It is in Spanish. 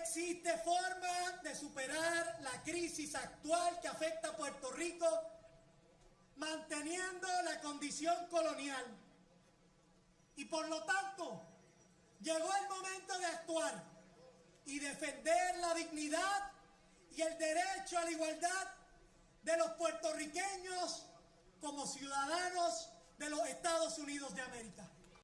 existe forma de superar la crisis actual que afecta a Puerto Rico manteniendo la condición colonial. Y por lo tanto, llegó el momento de actuar y defender la dignidad y el derecho a la igualdad de los puertorriqueños como ciudadanos de los Estados Unidos de América.